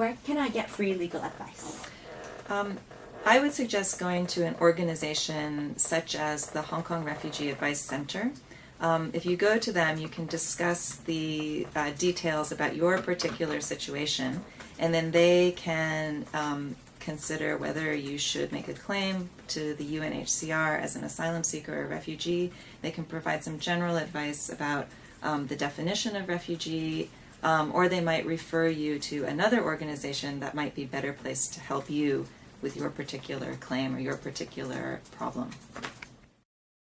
where can I get free legal advice? Um, I would suggest going to an organization such as the Hong Kong Refugee Advice Center. Um, if you go to them, you can discuss the uh, details about your particular situation, and then they can um, consider whether you should make a claim to the UNHCR as an asylum seeker or refugee. They can provide some general advice about um, the definition of refugee, um, or they might refer you to another organization that might be better placed to help you with your particular claim or your particular problem.